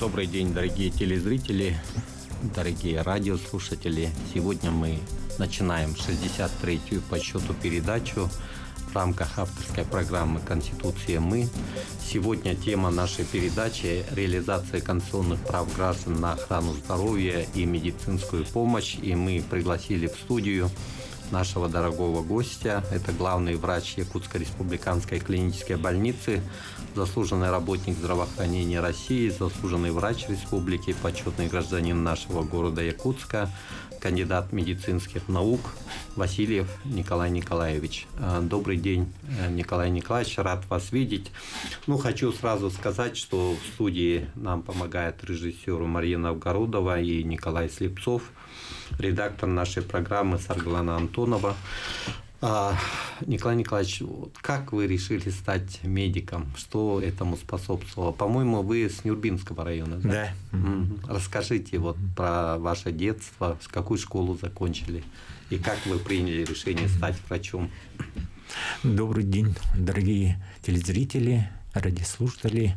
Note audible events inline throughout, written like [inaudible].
Добрый день, дорогие телезрители, дорогие радиослушатели. Сегодня мы начинаем 63-ю по счету передачу в рамках авторской программы «Конституция мы». Сегодня тема нашей передачи – реализация конституционных прав граждан на охрану здоровья и медицинскую помощь. И мы пригласили в студию нашего дорогого гостя. Это главный врач Якутской республиканской клинической больницы, заслуженный работник здравоохранения России, заслуженный врач республики, почетный гражданин нашего города Якутска, кандидат медицинских наук Васильев Николай Николаевич. Э, добрый день, э, Николай Николаевич, рад вас видеть. Ну, хочу сразу сказать, что в студии нам помогает режиссер Мария Новгородова и Николай Слепцов, редактор нашей программы Сарглана Антонова. А, Николай Николаевич, как вы решили стать медиком? Что этому способствовало? По-моему, вы с Нюрбинского района, да? Да. Расскажите вот про ваше детство, какую школу закончили и как вы приняли решение стать врачом? Добрый день, дорогие телезрители, радиослушатели.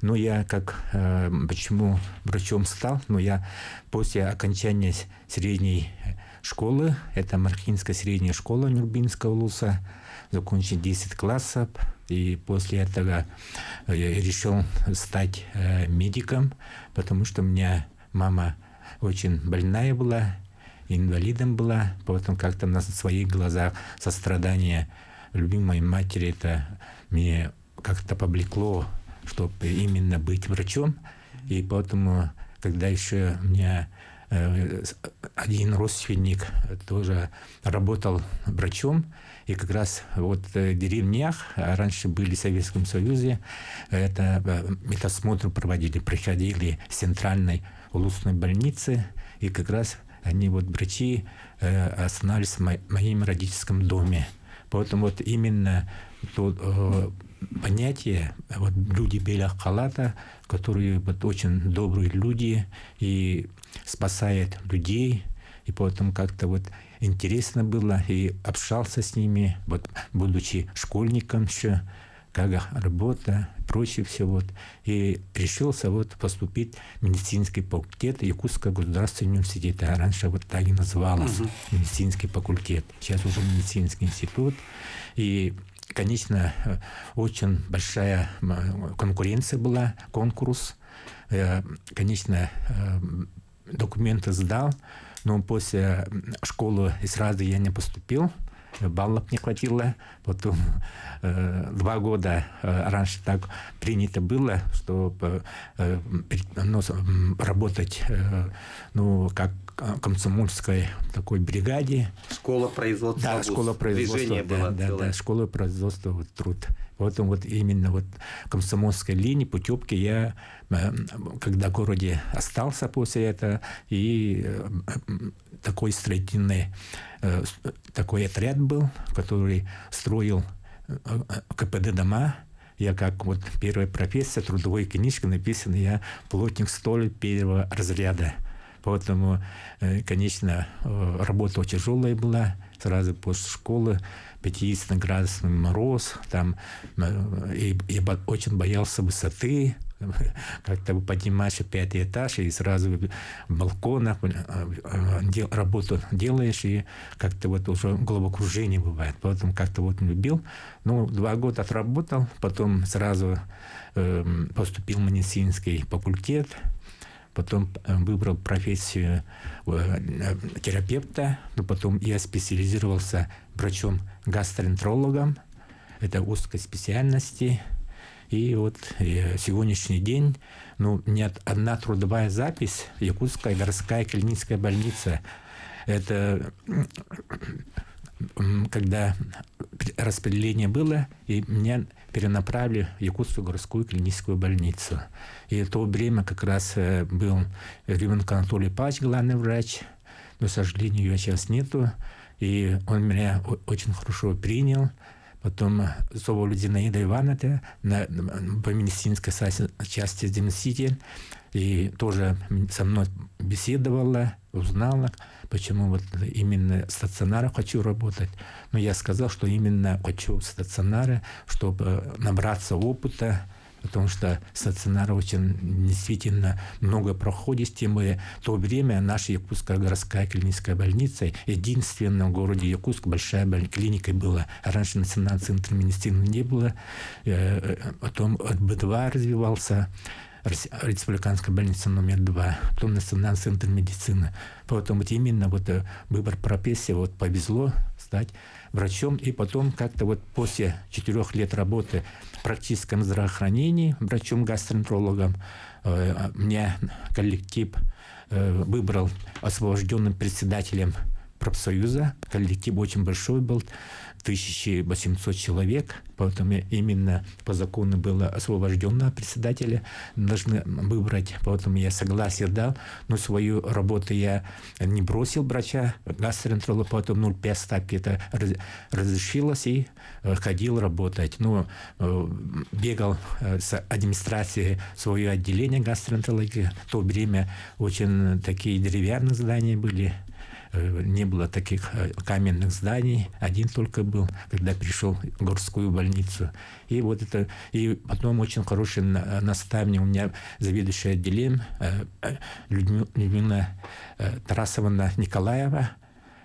Ну, я как, э, почему врачом стал? Ну, я после окончания средней школы, это Мархинская средняя школа Нюрбинского улуса, закончил 10 классов, и после этого я решил стать э, медиком, потому что у меня мама очень больная была, инвалидом была, поэтому как-то на своих глазах сострадание любимой матери это мне как-то повлекло, чтобы именно быть врачом. И поэтому, когда еще у меня Э, один родственник тоже работал врачом, и как раз вот в деревнях, а раньше были в Советском Союзе, это э, медосмотр проводили, приходили в центральной улусной больнице, и как раз они вот врачи э, останавливались в моем родительском доме. Поэтому вот именно то, понятие, вот люди белых халата, которые вот очень добрые люди и спасают людей, и поэтому как-то вот интересно было, и общался с ними, вот будучи школьником еще, как работа, прочее все вот. И решился вот поступить в медицинский факультет Якутского государственного университета. Раньше вот так и называлось, угу. медицинский факультет. Сейчас уже медицинский институт. И конечно, очень большая конкуренция была, конкурс. Э, конечно, э, документы сдал, но после школы сразу я не поступил баллов не хватило. Потом э, два года э, раньше так принято было, чтобы э, ну, работать э, ну, как комсомольской такой бригаде. Школа производства. Да, школа производства. Движение да, было да, да, школа производства вот, труд. Поэтому вот именно вот комсомольской линии, путевки я, э, когда в городе остался после этого, и э, такой строительный э, такой отряд был, который строил КПД дома, я как вот первая профессия, трудовой книжка написана, я плотник столь первого разряда. Поэтому, конечно, работа тяжелая была. Сразу после школы 50-градусный мороз, там, э, и я очень боялся высоты, [laughs] как-то поднимаешь пятый этаж и сразу в балконах э, э, работу делаешь, и как-то вот уже головокружение бывает. Поэтому как-то вот любил. Ну, два года отработал, потом сразу э, поступил в медицинский факультет, потом выбрал профессию терапевта, но потом я специализировался врачом-гастроэнтерологом. Это узкой специальности. И вот э, сегодняшний день, ну, нет одна трудовая запись, Якутская городская клиническая больница. Это когда распределение было, и меня перенаправили в Якутскую городскую клиническую больницу. И в то время как раз э, был Ребенок Анатолий Павлович, главный врач, но, к сожалению, ее сейчас нету. И он меня очень хорошо принял. Потом Соболь Зинаида Ивановна на, по медицинской части заместитель. И тоже со мной беседовала, узнала, почему вот именно стационара хочу работать. Но я сказал, что именно хочу стационара, чтобы набраться опыта, потому что стационар очень действительно много проходит, более в то время наша Якутская городская клиническая больница единственная в городе Якутск большая клиника была. Раньше национальный центр медицины не было, э, э, потом от Б2 развивался, республиканская больница номер два, потом национальный центр медицины. Поэтому вот именно вот э, выбор профессии вот повезло стать врачом. И потом как-то вот после четырех лет работы практическом здравоохранении врачом-гастроэнтерологом э, меня коллектив э, выбрал освобожденным председателем профсоюза. Коллектив очень большой был. 1800 человек, поэтому именно по закону было освобожденного председателя, должны выбрать, поэтому я согласие дал, но свою работу я не бросил врача, гастроэнтеролога, поэтому 0,5 ставки это разрешилось и э, ходил работать. Ну, э, бегал э, с администрации свое отделение гастроэнтерологии. В то время очень такие деревянные здания были, не было таких э, каменных зданий, один только был, когда пришел в городскую больницу. И вот это, и потом очень хороший наставник у меня заведующий отделением э, Людмила Тарасовна Николаева,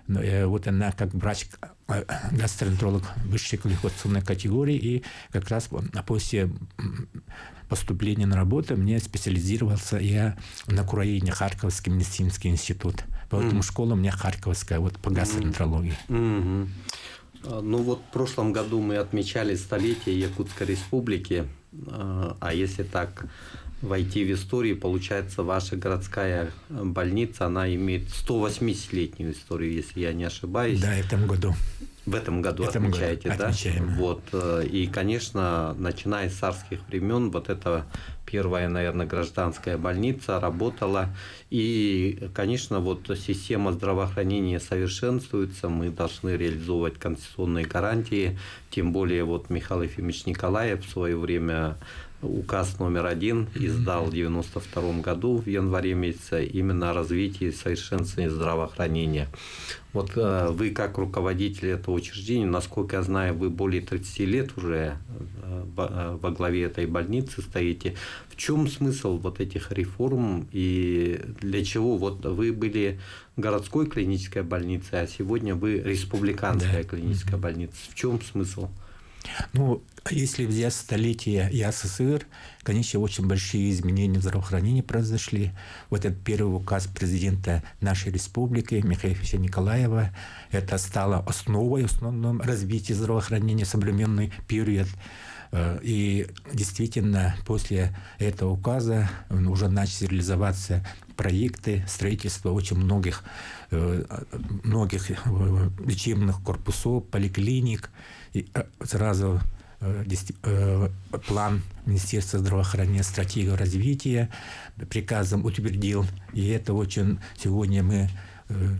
вот она как врач гастроэнтеролог высшей квалификационной категории, и как раз после поступления на работу мне специализировался я на Украине, Харьковский медицинский институт. Поэтому mm. школа у меня харьковская, вот по гастроэнтерологии. Mm-hmm. Ну вот в прошлом году мы отмечали столетие Якутской республики, а, а если так войти в историю, получается, ваша городская больница, она имеет 180-летнюю историю, если я не ошибаюсь. Да, в этом году. В этом году этом отмечаете, году. да? Отмечаем. Вот. Э, и, конечно, начиная с царских времен, вот это первая, наверное, гражданская больница работала. И, конечно, вот система здравоохранения совершенствуется, мы должны реализовывать конституционные гарантии, тем более вот Михаил Ефимович Николаев в свое время указ номер один издал в 92 году в январе месяце именно о развитии и совершенствовании здравоохранения. Вот э, вы как руководитель этого учреждения, насколько я знаю, вы более 30 лет уже э, э, во главе этой больницы стоите. В чем смысл вот этих реформ и для чего? Вот вы были городской клинической больницей, а сегодня вы республиканская да. клиническая больница. В чем смысл? Ну, если взять столетие СССР, конечно, очень большие изменения в здравоохранении произошли. Вот этот первый указ президента нашей республики Михаила Ильича Николаева, это стало основой, основным развития здравоохранения в современный период. Э, и действительно, после этого указа уже начали реализоваться проекты строительства очень многих, э, многих э, лечебных корпусов, поликлиник. И сразу план Министерства здравоохранения, стратегию развития приказом утвердил. И это очень сегодня мы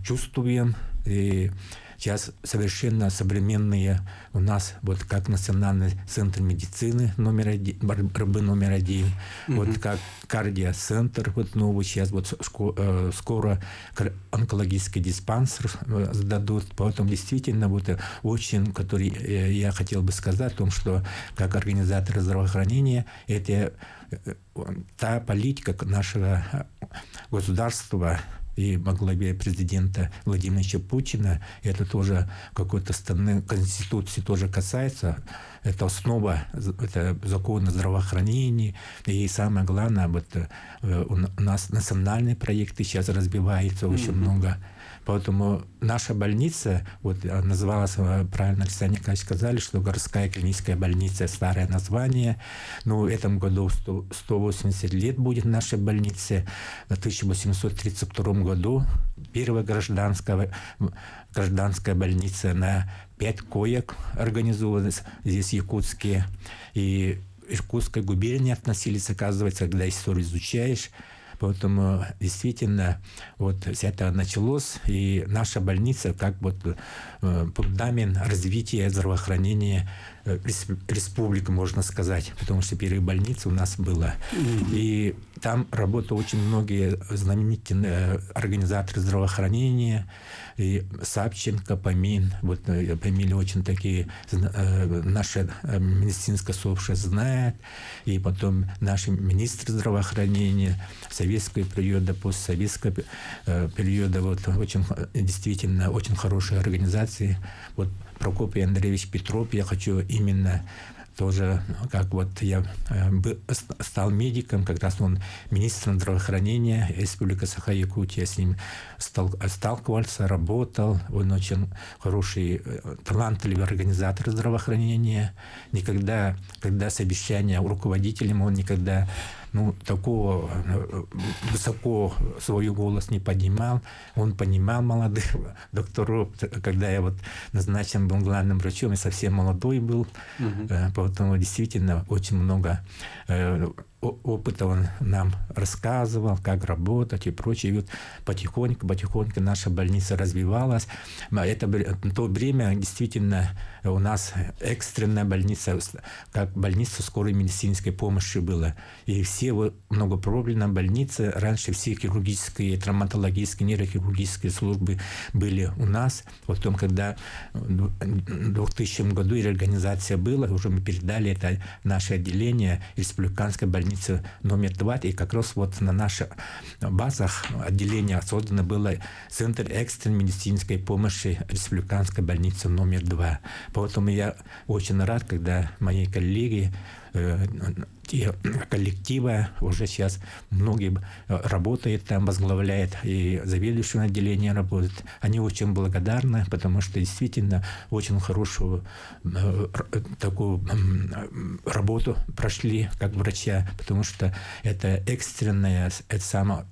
чувствуем. И Сейчас совершенно современные у нас, вот как Национальный центр медицины номер один, РБ номер один, mm-hmm. вот как кардиоцентр, вот новый сейчас, вот э, скоро онкологический диспансер э, сдадут. Поэтому действительно вот э, очень, который я хотел бы сказать о том, что как организатор здравоохранения, это та политика нашего государства, и во главе президента Владимира Путина. Это тоже какой-то стороны Конституции тоже касается. Это основа это закона здравоохранения. И самое главное, вот, э, у нас национальные проекты сейчас разбиваются очень mm-hmm. много Поэтому наша больница, вот э, называлась, правильно Александр Николаевич сказали, что городская клиническая больница, старое название. Ну, в этом году 100, 180 лет будет нашей больнице. В 1832 году первая гражданская, гражданская больница на пять коек организовалась здесь, якутские. И Иркутской губернии относились, оказывается, когда историю изучаешь, Поэтому действительно вот это началось, и наша больница как вот э, фундамент развития здравоохранения республика, можно сказать, потому что первая больница у нас была. И там работали очень многие знаменитые организаторы здравоохранения, и Савченко, Помин, вот Помин очень такие, наша медицинское сообщество знает, и потом наши министры здравоохранения, советского периода, постсоветского периода, вот очень действительно очень хорошие организации. Вот Прокопий Андреевич Петров, я хочу именно тоже, как вот я э, стал медиком, как раз он министром здравоохранения Республики Саха-Якутия, с ним стал, сталкивался, работал, он очень хороший, э, талантливый организатор здравоохранения. Никогда, когда совещание руководителем, он никогда ну, такого э, высоко свой голос не поднимал. Он понимал молодых [laughs] докторов, когда я вот назначен был главным врачом, и совсем молодой был, угу. поэтому действительно очень много э, опыта он нам рассказывал, как работать и прочее. И вот потихоньку, потихоньку наша больница развивалась. Это то время действительно у нас экстренная больница, как больница скорой медицинской помощи была. И все вот многопрофильные больницы, раньше все хирургические, травматологические, нейрохирургические службы были у нас. Потом, когда в 2000 году реорганизация была, уже мы передали это наше отделение республиканской больницы больницы номер два, и как раз вот на наших базах отделения создано было Центр экстренной медицинской помощи Республиканской больницы номер два. Поэтому я очень рад, когда мои коллеги э, те коллективы уже сейчас многие э, работают там, возглавляет и заведующее отделение работает. Они очень благодарны, потому что действительно очень хорошую э, такую работу прошли как врача, потому что это экстренная, это само,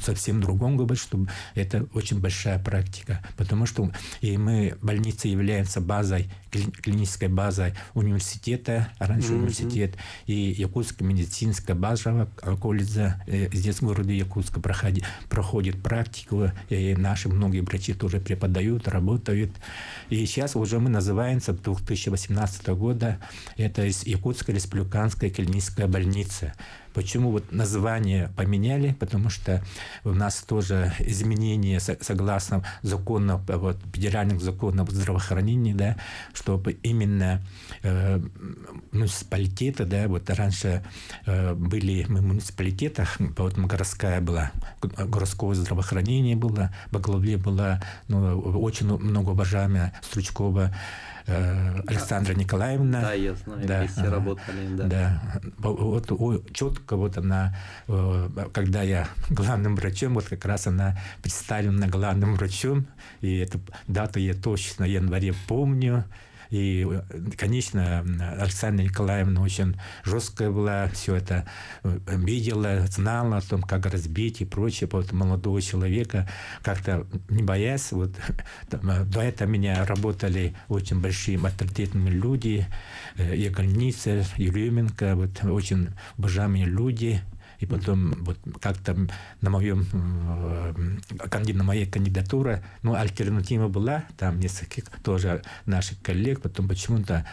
совсем другом говорит, что это очень большая практика, потому что и мы, больница является базой, клинической базой университета, а раньше mm-hmm. университет и Якутская медицинская базовая колледжа здесь в городе Якутска проходит, проходит практику, и наши многие врачи тоже преподают, работают. И сейчас уже мы называемся 2018 года, это из Якутской республиканской клиническая больница. Почему вот название поменяли? Потому что у нас тоже изменения согласно закону, вот, федеральных законов здравоохранения, да, чтобы именно э, муниципалитеты, да, вот раньше э, были мы в муниципалитетах, поэтому городская была, городское здравоохранение было, во главе была ну, очень много уважаемая Стручкова Э, Александра Николаевна. Да, я знаю, да, вместе работали. Да. да. Вот четко вот она, э, когда я [laughs] главным врачом, вот как раз она представлена главным врачом, и эту дату я точно в январе помню. И, конечно, Александра Николаевна очень жесткая была, все это э, видела, знала о том, как разбить и прочее. Вот молодого человека как-то не боясь. Вот, [laughs] э, до этого меня работали очень большие авторитетные люди, Егольница, Еременко, вот очень уважаемые люди, и потом вот как-то на моем э, на моей кандидатуре, ну, альтернатива была, там несколько тоже наших коллег, потом почему-то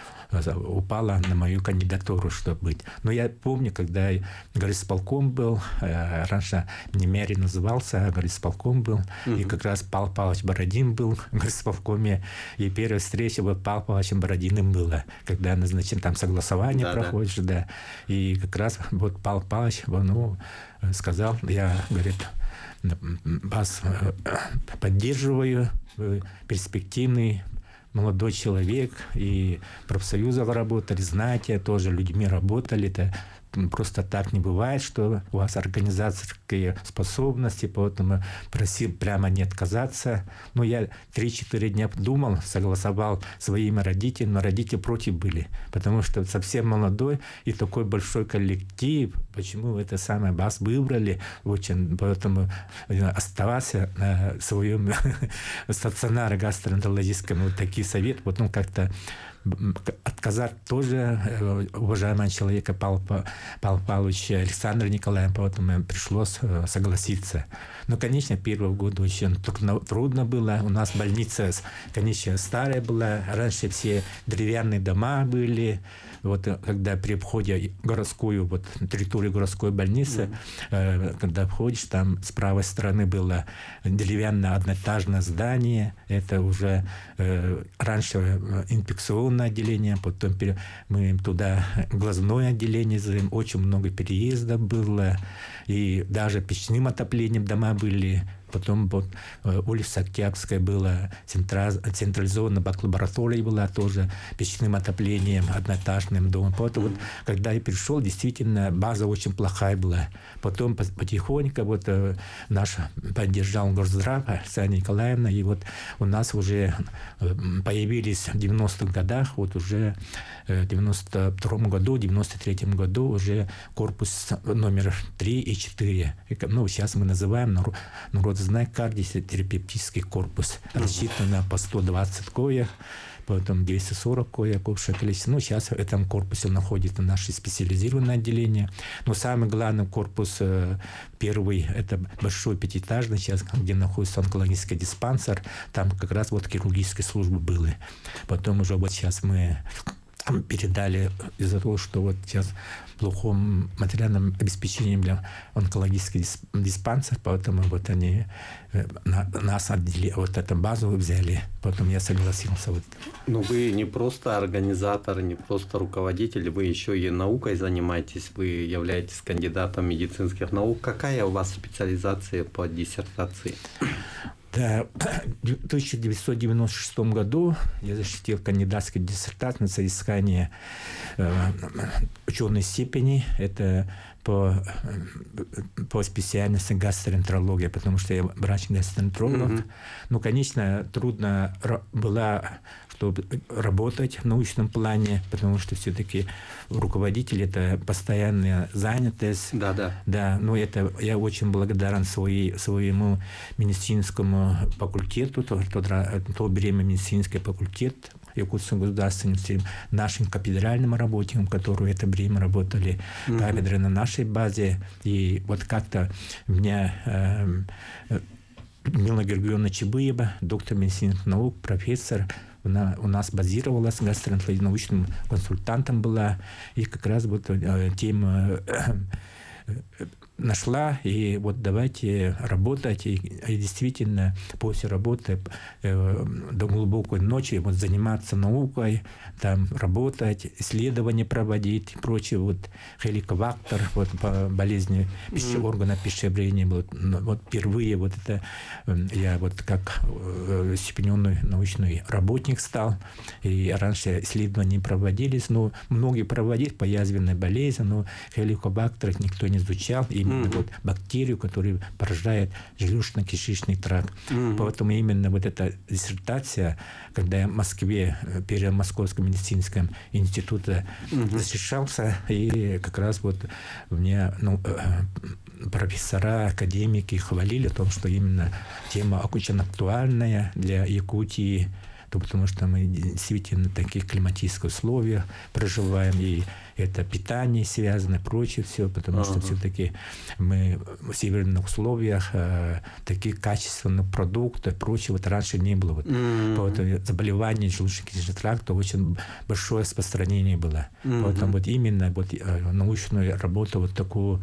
упала на мою кандидатуру, чтобы быть. Но я помню, когда горисполком был, э, раньше Немери назывался, а горисполком был, угу. и как раз Павел Павлович Бородин был в горисполкоме, и первая встреча вот Павел Павловичем Бородиным была, когда назначен, там согласование да, проходишь, да. да. И как раз вот Павел Павлович, ну, сказал, я, говорит, вас э, поддерживаю, перспективный молодой человек, и профсоюзы работали, знаете, тоже людьми работали, это просто так не бывает, что у вас организаторские способности, поэтому просил прямо не отказаться. Но я 3-4 дня думал, согласовал своими родителями, но родители против были, потому что совсем молодой и такой большой коллектив, почему это самое вас выбрали, очень, поэтому оставался на своем [laughs] стационаре гастроэнтерологическом, вот такие советы, ну, как-то отказать тоже э, уважаемого человека Павла, Павла Павловича Александра Николаевна, поэтому пришлось э, согласиться. Но, конечно, первый год очень трудно, было. У нас больница, конечно, старая была. Раньше все деревянные дома были. Вот когда при входе городскую, вот территорию городской больницы, mm-hmm. когда входишь, там с правой стороны было деревянное одноэтажное здание. Это уже э, раньше инфекционное отделение, потом мы туда глазное отделение. Очень много переездов было. И даже печным отоплением дома были Потом вот, э, улица Октябрьская была, централизованная бак-лаборатория была тоже печным отоплением, одноэтажным домом. Поэтому вот, когда я пришел, действительно, база очень плохая была. Потом потихоньку вот э, наш поддержал Горздрав, Саня Николаевна, и вот у нас уже э, появились в 90-х годах, вот уже в 92 году, в 93 году уже корпус номер 3 и 4. Ну, сейчас мы называем народ знак кардиотерапевтический корпус. Рассчитан на по 120 коек, потом 240 коек общее количество. Ну, сейчас в этом корпусе находится наше специализированное отделение. Но самый главный корпус, э, первый, это большой пятиэтажный, сейчас, где находится онкологический диспансер, там как раз вот хирургические службы были. Потом уже вот сейчас мы передали из-за того, что вот сейчас плохом материальном обеспечении для онкологических диспансер, поэтому вот они э, на, нас отдели, вот эту базу взяли, потом я согласился. Вот. Ну вы не просто организатор, не просто руководитель, вы еще и наукой занимаетесь, вы являетесь кандидатом медицинских наук. Какая у вас специализация по диссертации? Да, в 1996 году я защитил кандидатскую диссертацию на соискание э, ученой степени. Это по, э, по специальности гастроэнтерология, потому что я врач-гастроэнтеролог. Mm-hmm. Ну, конечно, трудно была чтобы работать в научном плане, потому что все-таки руководитель это постоянная занятость. Да, да. Да, но это я очень благодарен своей, своему медицинскому факультету, то, то, то время медицинский факультет Якутского государственного нашим кафедральным работникам, которые это время работали, mm-hmm. кафедры на нашей базе. И вот как-то меня э, Мила Георгиевна Чебыева, доктор медицинских наук, профессор, она у нас базировалась, гастроэнтерологическим консультантом была, и как раз вот э, тема э, нашла, и вот давайте работать, и, и действительно после работы э, до глубокой ночи вот заниматься наукой, там работать, исследования проводить и прочее, вот хеликобактер, вот по болезни пищи, органа пищеварения, вот, вот впервые вот это э, я вот как э, степененный научный работник стал, и раньше исследования проводились, но многие проводили по язвенной болезни, но хеликобактер никто не изучал, и именно mm-hmm. вот бактерию, которая поражает желудочно-кишечный тракт. Mm-hmm. Поэтому именно вот эта диссертация, когда я в Москве, э, перед Московским медицинским институте mm-hmm. защищался, и как раз вот мне ну, э, профессора, академики хвалили о том, что именно тема очень актуальная для Якутии, то потому что мы действительно в таких климатических условиях проживаем, и это питание связано, прочее все, потому ага. что все-таки мы в северных условиях э, такие качественные продукты, прочее, вот раньше не было. Вот, mm-hmm. Поэтому заболевание желудочно-кишечного тракта очень большое распространение было. Mm-hmm. Поэтому вот именно вот, э, научную работу, вот такую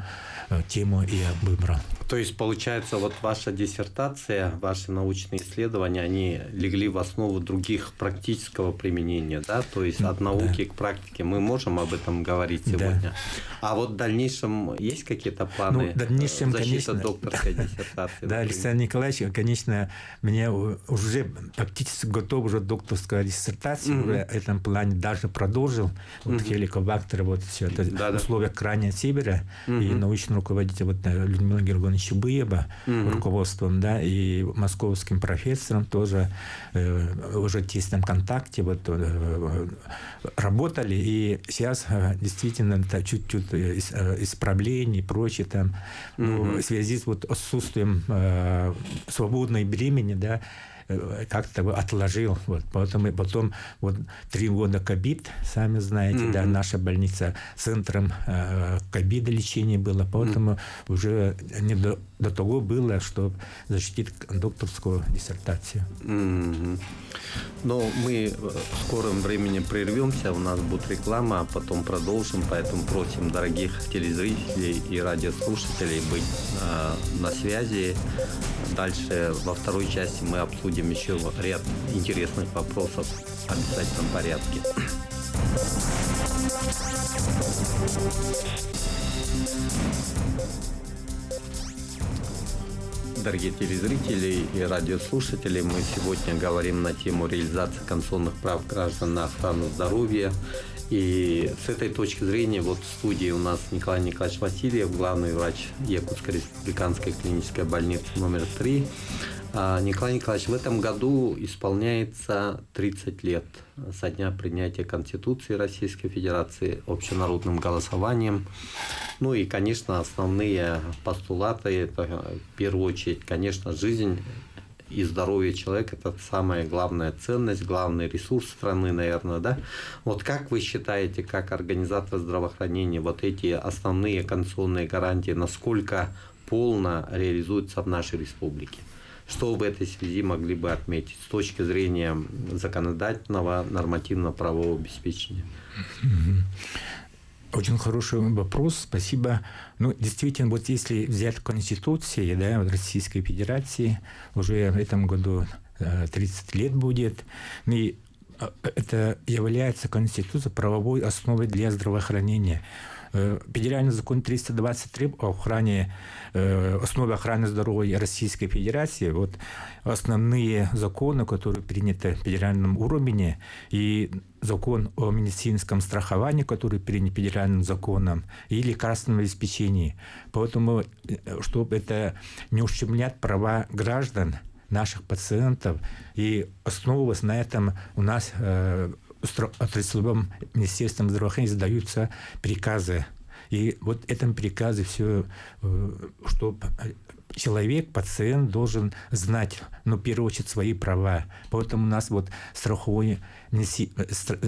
э, тему я выбрал. То есть, получается, вот ваша диссертация, ваши научные исследования, они легли в основу других практического применения, да? То есть, от науки да. к практике. Мы можем об этом говорить сегодня. Да. А вот в дальнейшем есть какие-то планы? Ну, в дальнейшем, защита конечно, докторской [laughs] диссертации? Да, Александр Николаевич, конечно, мне уже практически готов уже докторская диссертация, уже в этом плане даже продолжил. Вот хеликобактер, вот все это в условиях крайнего севера, и научный руководитель вот э, Людмила Георгиевна Чубыева руководством, да, и московским профессором тоже э, уже в тесном контакте вот э, работали, и сейчас действительно чуть-чуть исправлений и прочее там, mm-hmm. ну, в связи с вот отсутствием э, свободной времени, да, э, как-то отложил. Вот. Потом, потом вот три года ковид, сами знаете, mm-hmm. да, наша больница центром э, ковида лечения была, поэтому mm-hmm. уже не до, до того было, чтобы защитить докторскую диссертацию. Mm-hmm. Но мы в скором времени прервемся, у нас будет реклама, а потом продолжим, поэтому просим дорогих телезрителей и радиослушателей быть э, на связи. Дальше во второй части мы обсудим еще ряд интересных вопросов в обязательном порядке. Дорогие телезрители и радиослушатели, мы сегодня говорим на тему реализации конституционных прав граждан на охрану здоровья и с этой точки зрения вот в студии у нас Николай Николаевич Васильев, главный врач Якутской республиканской клинической больницы номер 3. А, Николай Николаевич, в этом году исполняется 30 лет со дня принятия Конституции Российской Федерации общенародным голосованием. Ну и, конечно, основные постулаты, это в первую очередь, конечно, жизнь и здоровье человека – это самая главная ценность, главный ресурс страны, наверное, да? Вот как вы считаете, как организатор здравоохранения, вот эти основные конституционные гарантии, насколько полно реализуются в нашей республике? Что в этой связи могли бы отметить с точки зрения законодательного нормативного правового обеспечения? Очень хороший вопрос, спасибо. Ну, действительно, вот если взять Конституции да, Российской Федерации, уже в этом году 30 э, лет будет, и э, это является Конституция правовой основой для здравоохранения. Э, федеральный закон 323 о охране, э, основе охраны здоровья Российской Федерации, вот основные законы, которые приняты в федеральном уровне, и закон о медицинском страховании, который принят федеральным законом, и лекарственном обеспечении. Поэтому, э, чтобы это не ущемлять права граждан, наших пациентов, и основываясь на этом, у нас отраслевым министерством здравоохранения издаются приказы. И вот этом приказе все, э, что человек, пациент должен знать, ну, в первую очередь, свои права. Поэтому у нас вот страховой,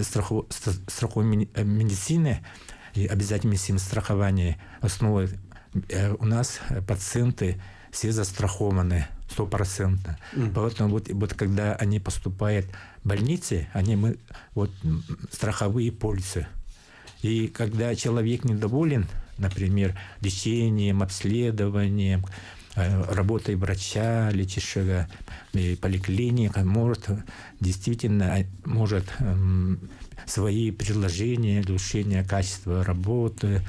страховой, страховой э, медицины обязательно медицинское страхование основы э, у нас пациенты все застрахованы стопроцентно. Mm. Поэтому вот, вот когда они поступают больницы, они мы, вот, страховые полисы. И когда человек недоволен, например, лечением, обследованием, э, работой врача, лечащего поликлиника, может действительно может эм, свои предложения, улучшение качества работы,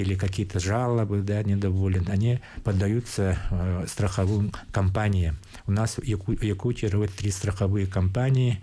или какие-то жалобы, да, недоволен, они поддаются э, страховым компаниям. У нас в Яку Якутии три страховые компании,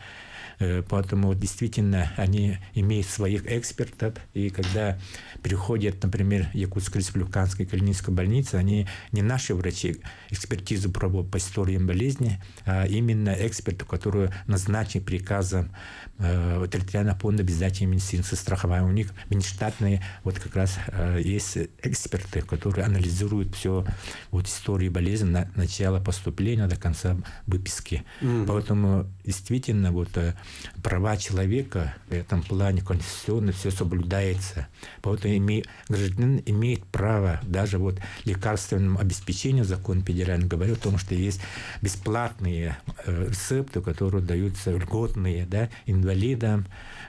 Э, поэтому действительно они имеют своих экспертов, и когда приходят, например, Якутская республиканская клиническая больница, они не наши врачи экспертизу проводят по историям болезни, а именно эксперты, которые назначены приказом э, территориального фонда обязательной медицинской страхования. У них внештатные вот как раз э, есть эксперты, которые анализируют все вот истории болезни на начала поступления до конца выписки. Mm. Поэтому действительно вот э, права человека в этом плане конституционно все соблюдается. Поэтому име, гражданин имеет право даже вот лекарственному обеспечению, закон федеральный говорит о том, что есть бесплатные э, рецепты, которые даются льготные да, инвалидам,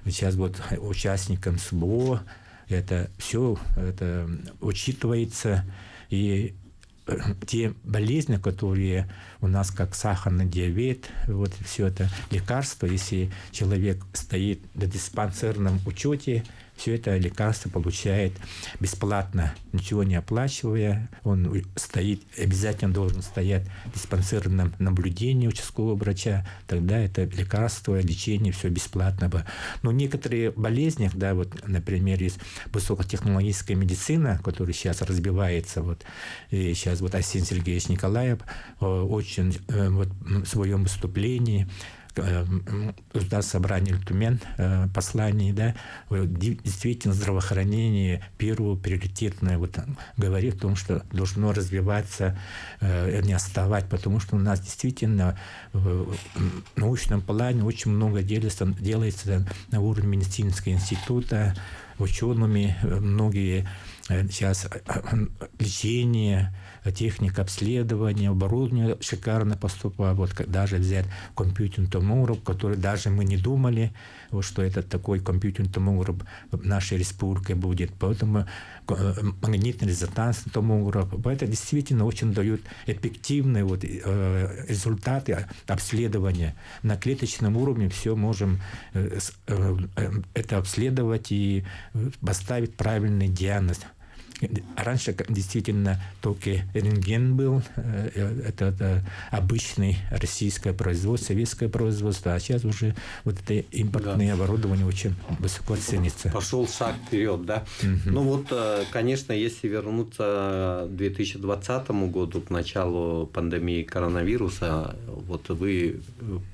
сейчас вот участникам СБО, это все это учитывается, и те болезни, которые у нас как сахарный диабет, вот все это лекарство, если человек стоит на диспансерном учете, все это лекарство получает бесплатно, ничего не оплачивая. Он стоит, обязательно должен стоять в диспансерном наблюдении участкового врача. Тогда это лекарство, лечение, все бесплатно. Но некоторые болезни, да, вот, например, есть высокотехнологическая медицина, которая сейчас разбивается, вот, и сейчас вот Асен Сергеевич Николаев э, очень э, вот, в своем выступлении да, собрание Тумен посланий, да, действительно здравоохранение первое приоритетное вот говорит о том, что должно развиваться, не оставать, потому что у нас действительно в научном плане очень много делается, делается на уровне медицинского института, учеными, многие сейчас лечение, техника обследования, оборудование шикарно поступает. Вот даже взять компьютерный томограф, который даже мы не думали, вот, что это такой компьютерный томограф в нашей республике будет. Поэтому э, магнитный резонансный томограф. Это действительно очень дает эффективные вот, э, результаты обследования. На клеточном уровне все можем э, это обследовать и поставить правильный диагноз. Раньше действительно только рентген был, э, это, это обычный российское производство, советское производство, а сейчас уже вот это импортное да. оборудование очень высоко ценится. Пошел шаг вперед, да? Угу. Ну вот, э, конечно, если вернуться к 2020 году, к началу пандемии коронавируса, вот вы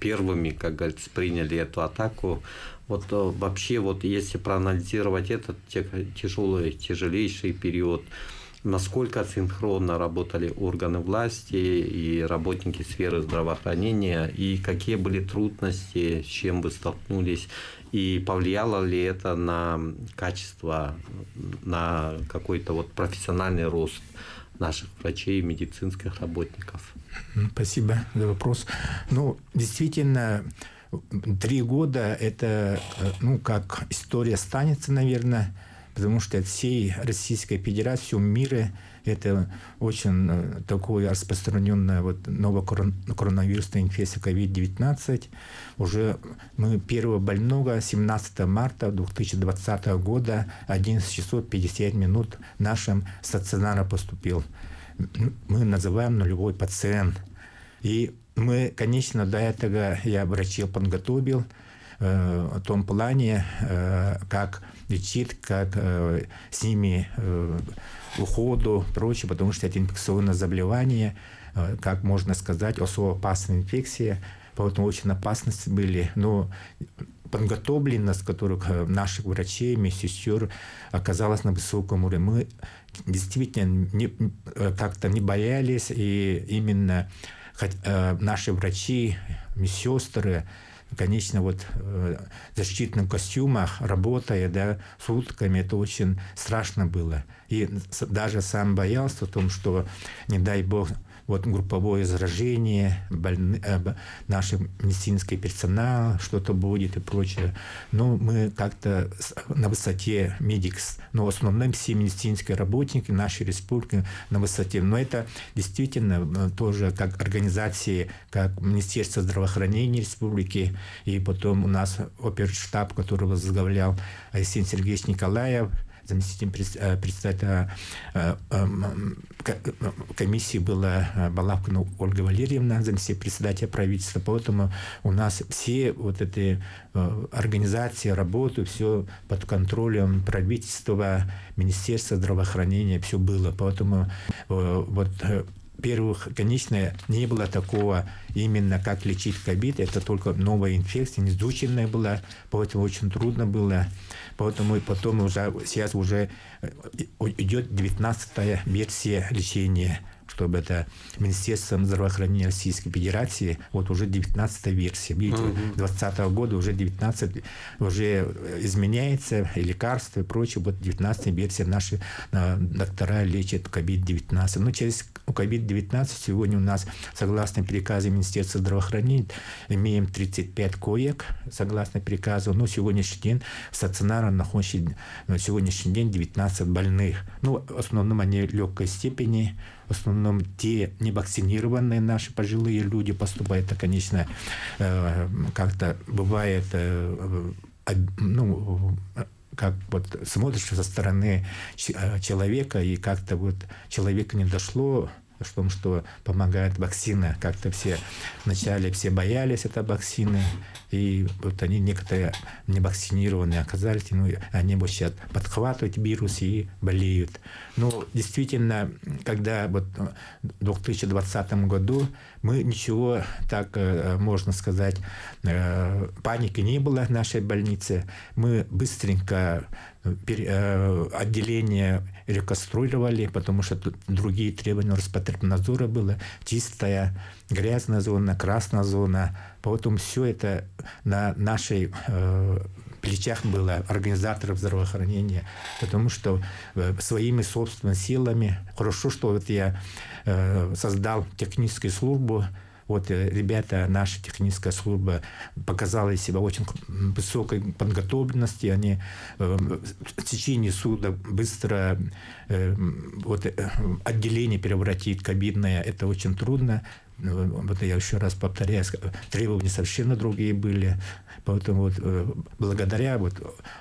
первыми, как говорится, приняли эту атаку вот э, вообще, вот если проанализировать этот тяжелый, тяжелейший период, насколько синхронно работали органы власти и работники сферы здравоохранения, и какие были трудности, с чем вы столкнулись, и повлияло ли это на качество, на какой-то вот профессиональный рост наших врачей и медицинских работников? Спасибо за вопрос. Ну, действительно, Три года – это, э, ну, как история останется, наверное, потому что от всей Российской Федерации, мира это очень э, такое распространенная вот новая коронавирусная инфекция COVID-19. Уже мы первого больного 17 марта 2020 года 11 часов 50 минут в нашем стационаре поступил. Мы называем нулевой пациент. И мы, конечно, до этого я врачей подготовил э, в том плане, э, как лечить, как э, с ними э, уходу, прочее, потому что это инфекционное заболевание, э, как можно сказать, особо опасная инфекция, поэтому очень опасности были. Но подготовленность которых э, наших врачей, медсестер оказалась на высоком уровне. Мы действительно э, как-то не боялись, и именно Э, наши врачи, медсестры, конечно, вот э, в защитных костюмах, работая, да, сутками, это очень страшно было. И даже сам боялся о том, что, не дай бог, вот групповое заражение, больны, э, наш медицинский персонал, что-то будет и прочее. Но мы как-то на высоте медикс, но в основном все медицинские работники нашей республики на высоте. Но это действительно э, тоже как организации, как Министерство здравоохранения республики, и потом у нас оперштаб, который возглавлял Алексей Сергеевич Николаев, заместителем э, председателя э, э, комиссии была Балавкина Ольга Валерьевна, заместитель председателя правительства. Поэтому у нас все вот эти организации работают, все под контролем правительства, Министерства здравоохранения, все было. Поэтому вот первых, конечно, не было такого именно как лечить ковид. Это только новая инфекция, неизученная была, поэтому очень трудно было. Поэтому потом уже сейчас уже э, идет 19 версия лечения чтобы это Министерством здравоохранения Российской Федерации, вот уже 19 версия. Видите, uh 2020 года уже 19 уже изменяется, и лекарства и прочее. Вот 19 версия наши доктора лечат COVID-19. Но через COVID-19 сегодня у нас, согласно приказу Министерства здравоохранения, имеем 35 коек, согласно приказу. Но сегодняшний день стационарно находится на сегодняшний день 19 больных. Ну, в основном они легкой степени, в основном те невакцинированные наши пожилые люди поступают, это, конечно, э, как-то бывает, э, ну, как вот смотришь со стороны э, человека, и как-то вот человека не дошло в том, что помогает вакцина. Как-то все вначале все боялись этой вакцины, и вот они некоторые не вакцинированные оказались, ну, они вот сейчас подхватывают вирус и болеют. Ну, действительно, когда вот в 2020 году мы ничего, так э, можно сказать, э, паники не было в нашей больнице. Мы быстренько э, отделение реконструировали, потому что другие требования Роспотребнадзора было. Чистая, грязная зона, красная зона. Поэтому все это на нашей плечах было организаторов здравоохранения, потому что своими собственными силами, хорошо, что вот я Э, создал техническую службу. Вот э, ребята, наша техническая служба показала себя очень высокой подготовленности. Они э, в течение суток быстро вот, отделение превратить кабинное. Это очень трудно. Вот я еще раз повторяю, требования совершенно другие были. Поэтому вот э, благодаря вот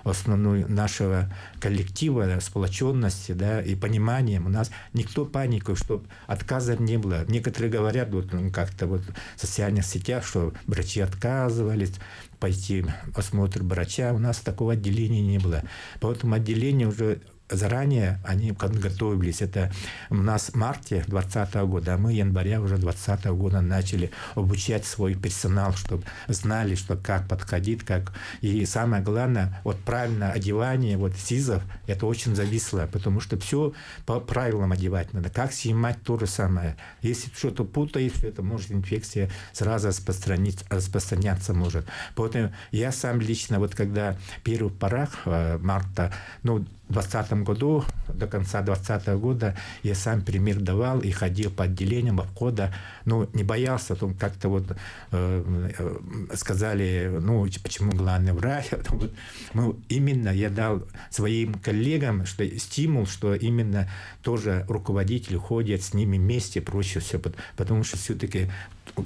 основной нашего коллектива, сплоченности да, и понимания у нас никто панику, чтобы отказа не было. Некоторые говорят вот ну, как-то вот в социальных сетях, что врачи отказывались пойти осмотр врача. У нас такого отделения не было. Поэтому отделение уже заранее они подготовились. Это у нас в марте 2020 года, а мы января уже 2020 года начали обучать свой персонал, чтобы знали, что как подходить, как... И самое главное, вот правильное одевание, вот СИЗов, это очень зависло, потому что все по правилам одевать надо. Как снимать то же самое. Если что-то путаешь, это может инфекция сразу распространить, распространяться может. Поэтому я сам лично, вот когда первый порах э, марта, ну, 2020 году, до конца 2020 года, я сам пример давал и ходил по отделениям обхода, ну, не боялся, там как-то вот э, сказали, ну, почему главный врач, [laughs] вот, ну, именно я дал своим коллегам что стимул, что именно тоже руководители ходят с ними вместе, проще все, потому что все-таки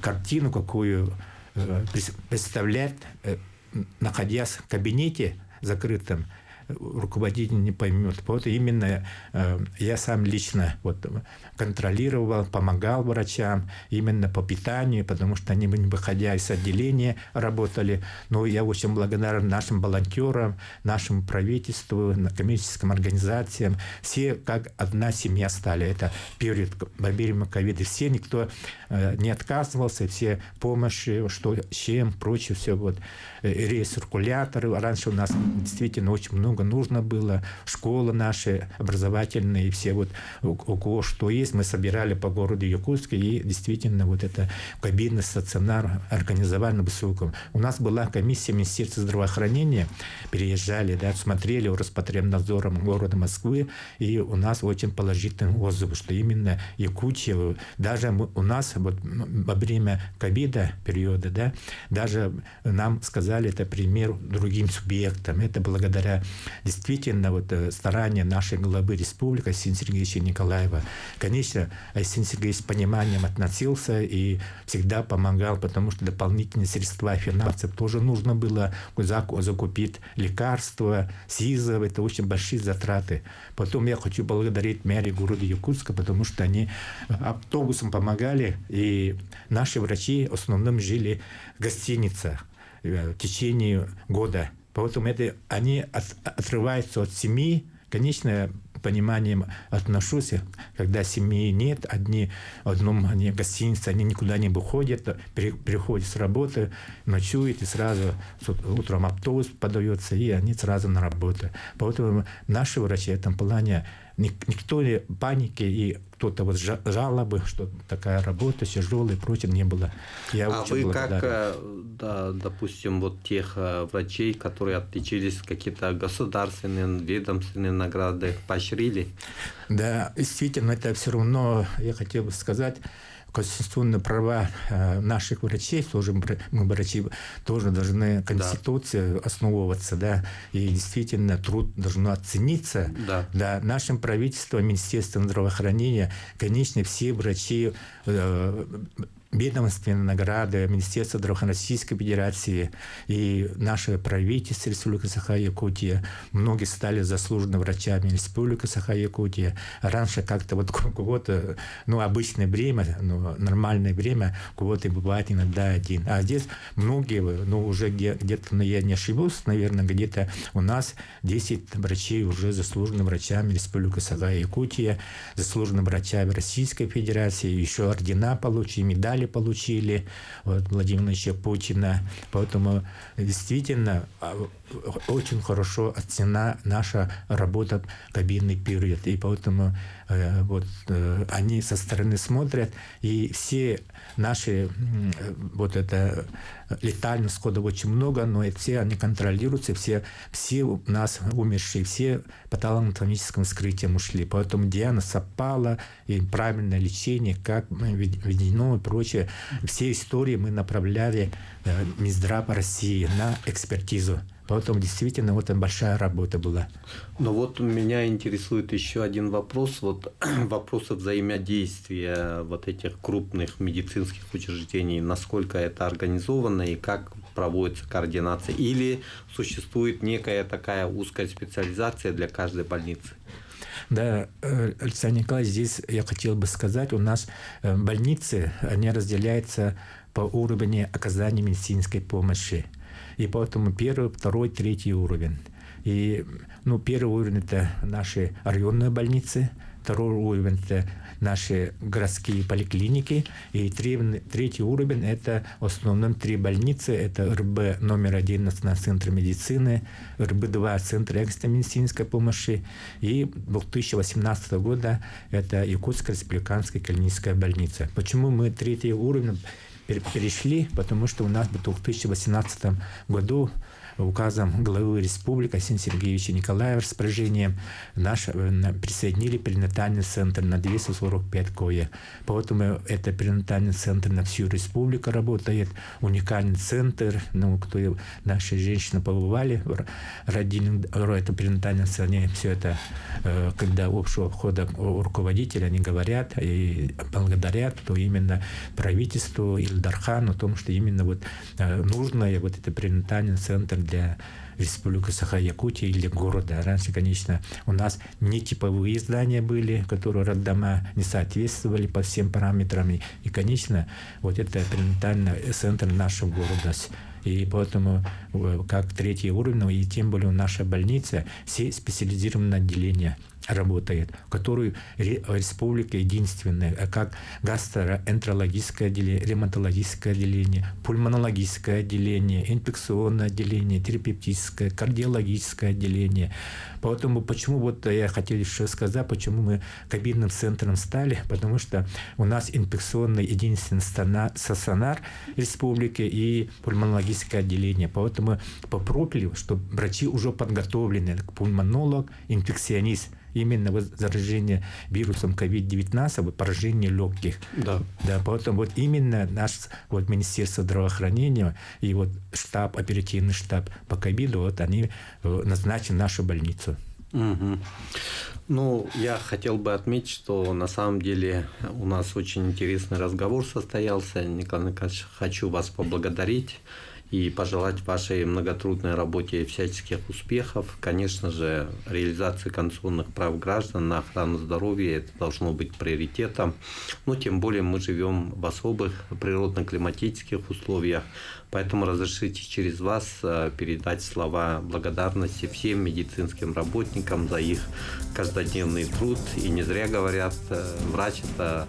картину какую э, представлять, э, находясь в кабинете закрытом, руководитель не поймет. Вот именно э, я сам лично вот контролировал, помогал врачам именно по питанию, потому что они, не выходя из отделения, работали. Но я очень благодарен нашим волонтерам, нашему правительству, коммерческим организациям. Все как одна семья стали. Это во время ковида. Все, никто э, не отказывался, все помощи, что, чем, прочее, все вот. Э, рециркуляторы. Раньше у нас действительно очень много нужно было. Школы наши образовательные, все вот у, кого что есть, мы собирали по городу Якутске, и действительно вот это кабинный стационар организовали на высоком. У нас была комиссия Министерства здравоохранения, переезжали, да, смотрели Роспотребнадзором города Москвы, и у нас очень положительный отзыв, что именно Якутия, даже у нас вот во время ковида периода, да, даже нам сказали, это пример другим субъектам. Это благодаря действительно вот э, стараниям нашей главы республики Асин Сергеевича Николаева. Конечно, Асин Сергеевич с пониманием относился и всегда помогал, потому что дополнительные средства финансов тоже нужно было закупить лекарства, СИЗов, это очень большие затраты. Потом я хочу благодарить мэрию города Якутска, потому что они автобусом помогали, и наши врачи в основном жили в гостиницах э, в течение года. Поэтому это, они от, отрываются от семьи. Конечно, пониманием отношусь, когда семьи нет, одни в одном они гостинице, они никуда не выходят, при, приходят с работы, ночуют, и сразу утром автобус подается, и они сразу на работу. Поэтому наши врачи в этом плане никто не паники и кто-то вот жалобы, что такая работа тяжелая прочее не было. Я а вы благодарен. как, э, да, допустим, вот тех э, врачей, которые отличились какие-то государственные, ведомственные награды, поощрили? Да, действительно, это все равно, я хотел бы сказать, конституционные права э, наших врачей, тоже мы врачи тоже должны Конституции да. основываться, да, и действительно труд должен оцениться. Да. да. Нашим правительством, Министерством здравоохранения, конечно, все врачи э, ведомственные награды Министерства здравоохранения Российской Федерации и наше правительство Республики Саха-Якутия. Многие стали заслуженными врачами Республики Саха-Якутия. Раньше как-то вот [laughs] кого-то, ну, обычное время, ну, нормальное время, кого-то бывает иногда один. А здесь многие, ну, уже где-то, ну, я не ошибусь, наверное, где-то у нас 10 врачей уже заслуженными врачами Республики Саха-Якутия, заслуженными врачами Российской Федерации, еще ордена получили, медали получили от Владимира Путина. Поэтому действительно а, очень хорошо оценена наша работа кабинный период. И поэтому э, вот э, они со стороны смотрят, и все наши вот это летальных сходов очень много, но все они контролируются, все, все у нас умершие, все патологоанатомическим вскрытием ушли. Поэтому Диана совпала, и правильное лечение, как введено и прочее. Все истории мы направляли э, Минздрав России на экспертизу. Поэтому действительно вот большая работа была. Но вот меня интересует еще один вопрос. Вот [clears throat] вопрос взаимодействия вот этих крупных медицинских учреждений. Насколько это организовано и как проводится координация? Или существует некая такая узкая специализация для каждой больницы? Да, э, Александр Николаевич, здесь я хотел бы сказать, у нас э, больницы, они разделяются по уровню оказания медицинской помощи. И поэтому первый, второй, третий уровень. И ну, первый уровень – это наши районные больницы, второй уровень – это наши городские поликлиники, и третий уровень – это в основном три больницы, это РБ номер один Национальный центр медицины, РБ-2 Центр экстренной медицинской помощи, и 2018 года это Якутская республиканская клиническая больница. Почему мы третий уровень перешли, потому что у нас в 2018 году указом главы республики Арсения Сергеевича Николаева распоряжением наш э, присоединили перинатальный центр на 245 коек. Поэтому это перинатальный центр на всю республику работает, уникальный центр, ну, кто наши женщины побывали, родили это перинатальный центр, они все это, э, когда общего входа руководителя, они говорят и благодарят, то именно правительству Ильдархану о том, что именно вот э, нужно вот это перинатальный центр для Республики Саха-Якутия или города. Раньше, конечно, у нас не типовые здания были, которые роддома не соответствовали по всем параметрам. И, конечно, вот это перинатальный центр нашего города. И поэтому э, как третий уровень, и тем более наша больница, все специализированные отделения – работает, которую республика единственная, а как гастроэнтерологическое отделение, ревматологическое отделение, пульмонологическое отделение, инфекционное отделение, терапевтическое, кардиологическое отделение. Поэтому почему вот я хотел еще сказать, почему мы кабинным центром стали, потому что у нас инфекционный единственный стационар республики и пульмонологическое отделение. Поэтому попробовали, что врачи уже подготовлены, пульмонолог, инфекционист – именно вот заражение вирусом COVID-19, вот поражение легких. Да. Да, поэтому вот именно наш вот Министерство здравоохранения и вот штаб, оперативный штаб по ковиду, вот они э, назначили нашу больницу. Угу. Ну, я хотел бы отметить, что на самом деле у нас очень интересный разговор состоялся. Николай Николаевич, хочу вас поблагодарить и пожелать вашей многотрудной работе всяческих успехов. Конечно же, реализация конституционных прав граждан на охрану здоровья это должно быть приоритетом. Но тем более мы живем в особых природно-климатических условиях. Поэтому разрешите через вас э, передать слова благодарности всем медицинским работникам за их каждодневный труд. И не зря говорят, э, врач – это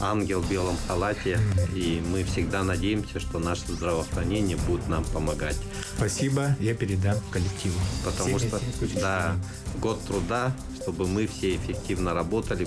ангел в белом халате, и мы всегда надеемся, что наше здравоохранение будет нам помогать. Спасибо, я передам коллективу. Потому что, да, год труда, чтобы мы все эффективно работали,